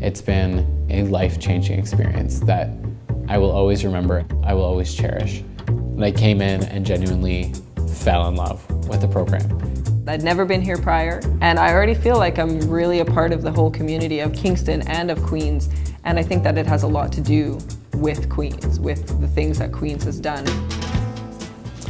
It's been a life-changing experience that I will always remember, I will always cherish. And I came in and genuinely fell in love with the program. I'd never been here prior, and I already feel like I'm really a part of the whole community of Kingston and of Queens, and I think that it has a lot to do with Queens, with the things that Queens has done.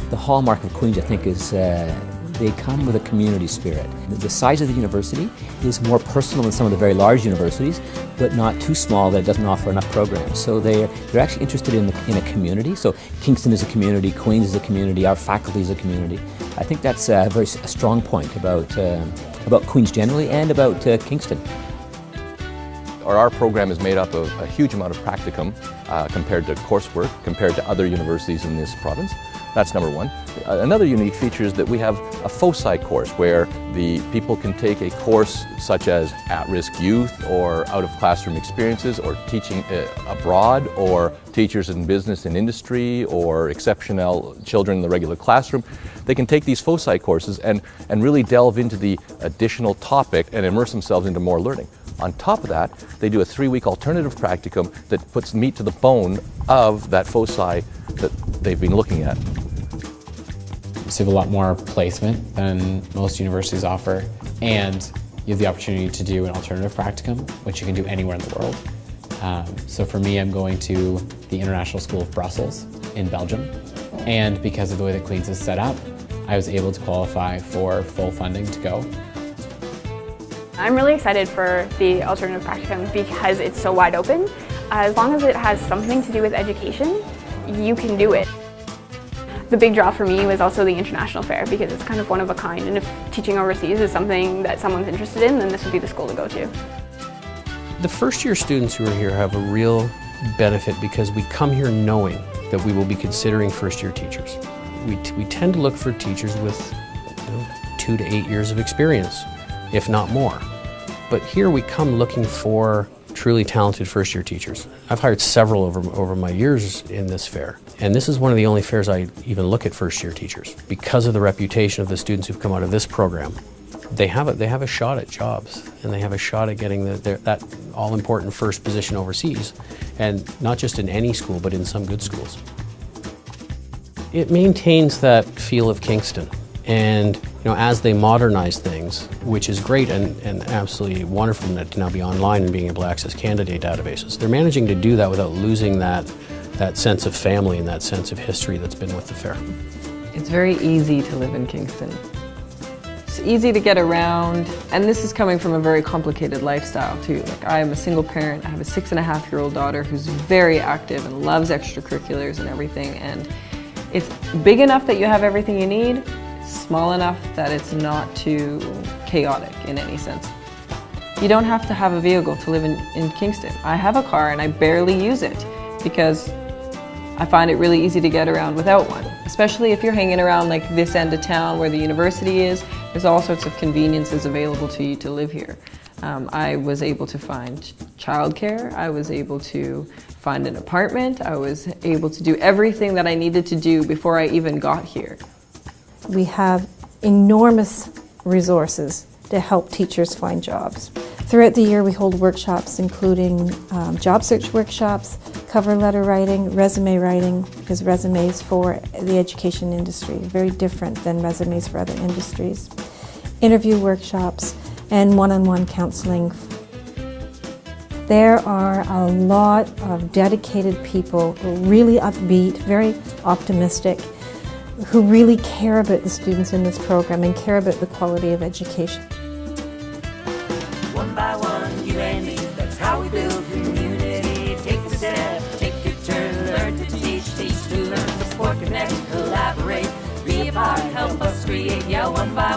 The hallmark of Queens, I think, is uh, they come with a community spirit. The size of the university is more personal than some of the very large universities, but not too small that it doesn't offer enough programs. So they're, they're actually interested in, the, in a community. So Kingston is a community, Queens is a community, our faculty is a community. I think that's a very a strong point about, uh, about Queens generally and about uh, Kingston. Our, our program is made up of a huge amount of practicum uh, compared to coursework, compared to other universities in this province. That's number one. Uh, another unique feature is that we have a foci course where the people can take a course such as at-risk youth or out-of-classroom experiences or teaching uh, abroad or teachers in business and industry or exceptional children in the regular classroom. They can take these foci courses and, and really delve into the additional topic and immerse themselves into more learning. On top of that, they do a three-week alternative practicum that puts meat to the bone of that foci that they've been looking at. So you have a lot more placement than most universities offer, and you have the opportunity to do an alternative practicum, which you can do anywhere in the world. Um, so for me, I'm going to the International School of Brussels in Belgium, and because of the way that Queen's is set up, I was able to qualify for full funding to go. I'm really excited for the alternative practicum because it's so wide open. As long as it has something to do with education, you can do it. The big draw for me was also the international fair because it's kind of one of a kind and if teaching overseas is something that someone's interested in, then this would be the school to go to. The first year students who are here have a real benefit because we come here knowing that we will be considering first year teachers. We, we tend to look for teachers with you know, two to eight years of experience, if not more. But here we come looking for truly talented first year teachers. I've hired several over, over my years in this fair, and this is one of the only fairs I even look at first year teachers. Because of the reputation of the students who've come out of this program, they have a, they have a shot at jobs, and they have a shot at getting the, their, that all-important first position overseas, and not just in any school, but in some good schools. It maintains that feel of Kingston. And you know, as they modernize things, which is great and, and absolutely wonderful to now be online and being able to access candidate databases, they're managing to do that without losing that, that sense of family and that sense of history that's been with the fair. It's very easy to live in Kingston. It's easy to get around, and this is coming from a very complicated lifestyle too. Like I am a single parent, I have a six and a half year old daughter who's very active and loves extracurriculars and everything, and it's big enough that you have everything you need, small enough that it's not too chaotic in any sense. You don't have to have a vehicle to live in, in Kingston. I have a car and I barely use it because I find it really easy to get around without one, especially if you're hanging around like this end of town where the university is. There's all sorts of conveniences available to you to live here. Um, I was able to find childcare. I was able to find an apartment. I was able to do everything that I needed to do before I even got here we have enormous resources to help teachers find jobs. Throughout the year we hold workshops including um, job search workshops, cover letter writing, resume writing, because resumes for the education industry are very different than resumes for other industries, interview workshops, and one-on-one -on -one counseling. There are a lot of dedicated people really upbeat, very optimistic, who really care about the students in this program and care about the quality of education. One by one, you and me, that's how we build community. Take a step, take a turn, learn to teach, teach to learn, support, connect, collaborate, be a part, help us create. Yeah, one by